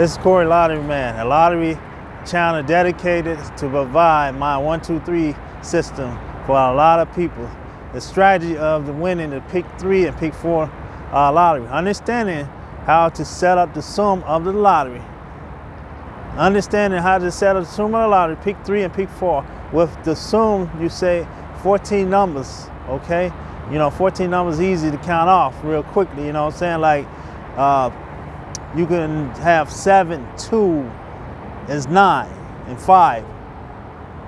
This is Corey Lottery Man, a lottery channel dedicated to provide my one, two, three system for a lot of people. The strategy of the winning the pick three and pick four uh, lottery. Understanding how to set up the sum of the lottery. Understanding how to set up the sum of the lottery, pick three and pick four. With the sum, you say 14 numbers, okay? You know, 14 numbers easy to count off real quickly, you know what I'm saying? Like, uh, you can have seven, two is nine, and five,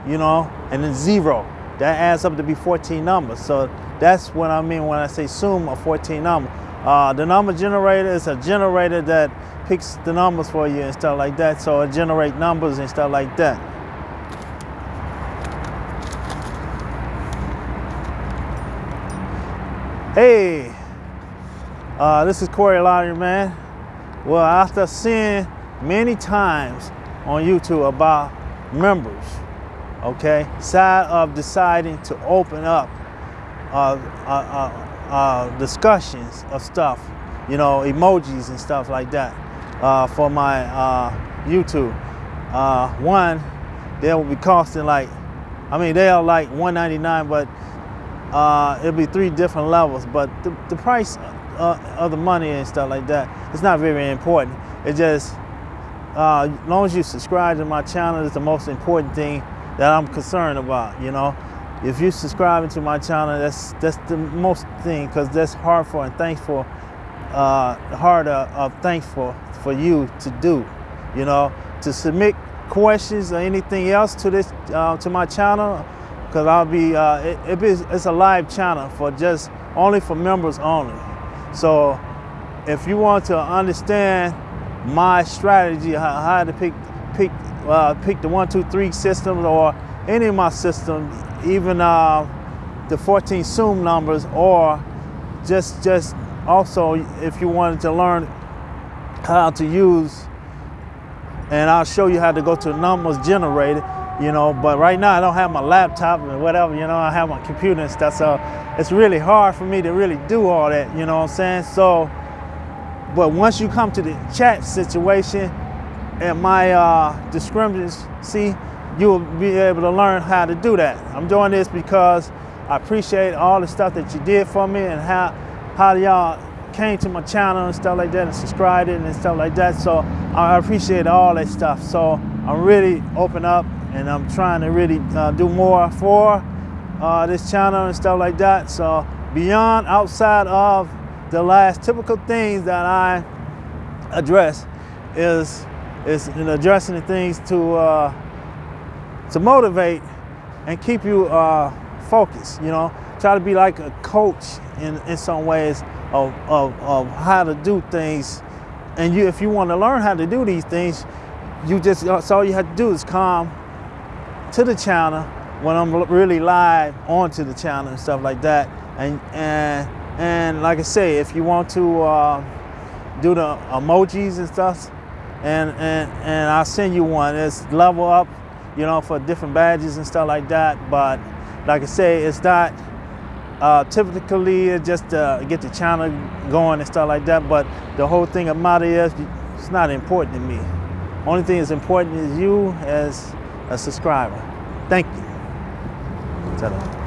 you know, and then zero. That adds up to be 14 numbers. So that's what I mean when I say sum of 14 numbers. Uh, the number generator is a generator that picks the numbers for you and stuff like that. So it generates numbers and stuff like that. Hey, uh, this is Corey Lottery, man. Well, after seeing many times on YouTube about members, okay, side of deciding to open up uh, uh, uh, uh, discussions of stuff, you know, emojis and stuff like that uh, for my uh, YouTube. one, they will be costing like, I mean, they are like 199 but it'll be three different levels. But the, the price of the money and stuff like that, it's not very important. It just, uh, as long as you subscribe to my channel, is the most important thing that I'm concerned about, you know. If you're subscribing to my channel, that's that's the most thing, because that's hard for and thankful, uh, hard of uh, thankful for you to do, you know, to submit questions or anything else to this, uh, to my channel, because I'll be, uh, it, it is, it's a live channel for just, only for members only. So if you want to understand my strategy, how, how to pick pick uh, pick the one, two, three systems or any of my systems, even uh, the 14 Zoom numbers, or just just also if you wanted to learn how to use, and I'll show you how to go to numbers generated, you know, but right now I don't have my laptop or whatever, you know, I have my computer and stuff, so it's really hard for me to really do all that, you know what I'm saying? So, but once you come to the chat situation and my uh, see, you'll be able to learn how to do that. I'm doing this because I appreciate all the stuff that you did for me and how, how y'all came to my channel and stuff like that and subscribed and stuff like that. So I appreciate all that stuff. So I'm really open up and I'm trying to really uh, do more for uh, this channel and stuff like that. So beyond outside of the last typical things that I address is is in addressing the things to uh, to motivate and keep you uh, focused. You know, try to be like a coach in in some ways of, of, of how to do things. And you, if you want to learn how to do these things, you just all you have to do is come to the channel when I'm really live onto the channel and stuff like that. And and and like I say, if you want to uh, do the emojis and stuff, and, and, and I'll send you one. It's level up, you know, for different badges and stuff like that. But like I say, it's not uh, typically just to get the channel going and stuff like that. But the whole thing about it is it's not important to me. Only thing that's important is you as a subscriber. Thank you.